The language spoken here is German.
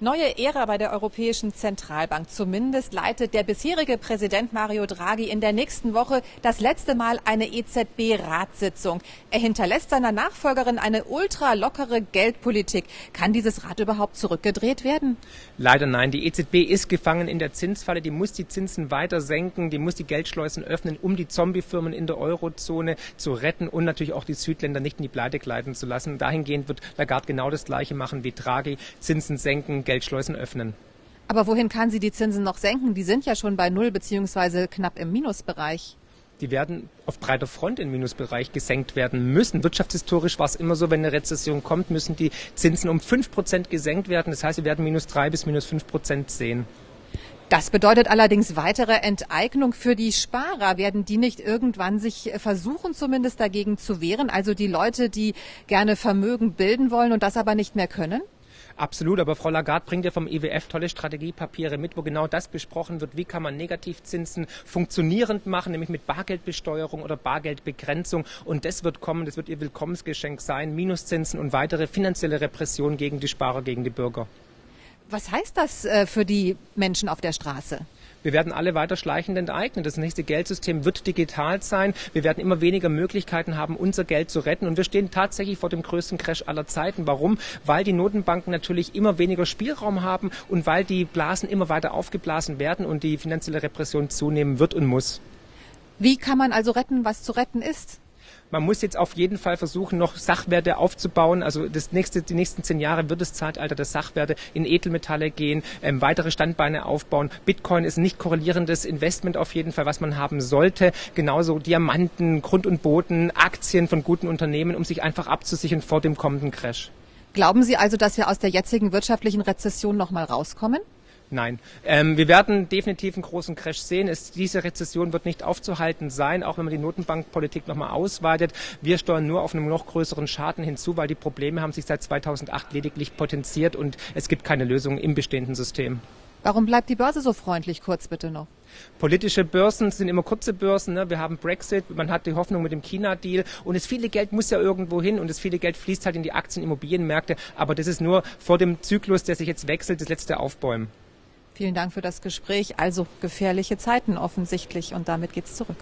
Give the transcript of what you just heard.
Neue Ära bei der Europäischen Zentralbank. Zumindest leitet der bisherige Präsident Mario Draghi in der nächsten Woche das letzte Mal eine EZB-Ratssitzung. Er hinterlässt seiner Nachfolgerin eine ultra lockere Geldpolitik. Kann dieses Rat überhaupt zurückgedreht werden? Leider nein. Die EZB ist gefangen in der Zinsfalle. Die muss die Zinsen weiter senken. Die muss die Geldschleusen öffnen, um die Zombiefirmen in der Eurozone zu retten und natürlich auch die Südländer nicht in die Pleite gleiten zu lassen. Dahingehend wird Lagarde genau das Gleiche machen wie Draghi. Zinsen senken, Geldschleusen öffnen. Aber wohin kann sie die Zinsen noch senken? Die sind ja schon bei Null beziehungsweise knapp im Minusbereich die werden auf breiter Front im Minusbereich gesenkt werden müssen. Wirtschaftshistorisch war es immer so, wenn eine Rezession kommt, müssen die Zinsen um fünf Prozent gesenkt werden. Das heißt, wir werden minus drei bis minus fünf Prozent sehen. Das bedeutet allerdings weitere Enteignung für die Sparer. Werden die nicht irgendwann sich versuchen, zumindest dagegen zu wehren? Also die Leute, die gerne Vermögen bilden wollen und das aber nicht mehr können? Absolut, aber Frau Lagarde bringt ja vom IWF tolle Strategiepapiere mit, wo genau das besprochen wird, wie kann man Negativzinsen funktionierend machen, nämlich mit Bargeldbesteuerung oder Bargeldbegrenzung. Und das wird kommen, das wird ihr Willkommensgeschenk sein, Minuszinsen und weitere finanzielle Repression gegen die Sparer, gegen die Bürger. Was heißt das äh, für die Menschen auf der Straße? Wir werden alle weiter schleichend enteignen. Das nächste Geldsystem wird digital sein. Wir werden immer weniger Möglichkeiten haben, unser Geld zu retten. Und wir stehen tatsächlich vor dem größten Crash aller Zeiten. Warum? Weil die Notenbanken natürlich immer weniger Spielraum haben und weil die Blasen immer weiter aufgeblasen werden und die finanzielle Repression zunehmen wird und muss. Wie kann man also retten, was zu retten ist? Man muss jetzt auf jeden Fall versuchen, noch Sachwerte aufzubauen. Also das nächste, die nächsten zehn Jahre wird das Zeitalter der Sachwerte in Edelmetalle gehen, ähm, weitere Standbeine aufbauen. Bitcoin ist ein nicht korrelierendes Investment auf jeden Fall, was man haben sollte. Genauso Diamanten, Grund und Boden, Aktien von guten Unternehmen, um sich einfach abzusichern vor dem kommenden Crash. Glauben Sie also, dass wir aus der jetzigen wirtschaftlichen Rezession noch mal rauskommen? Nein, ähm, wir werden definitiv einen großen Crash sehen. Es, diese Rezession wird nicht aufzuhalten sein, auch wenn man die Notenbankpolitik nochmal ausweitet. Wir steuern nur auf einen noch größeren Schaden hinzu, weil die Probleme haben sich seit 2008 lediglich potenziert und es gibt keine Lösung im bestehenden System. Warum bleibt die Börse so freundlich? Kurz bitte noch. Politische Börsen sind immer kurze Börsen. Ne? Wir haben Brexit, man hat die Hoffnung mit dem China-Deal und das viele Geld muss ja irgendwo hin und das viele Geld fließt halt in die Aktien, Immobilienmärkte. Aber das ist nur vor dem Zyklus, der sich jetzt wechselt, das letzte Aufbäumen. Vielen Dank für das Gespräch. Also gefährliche Zeiten offensichtlich und damit geht's zurück.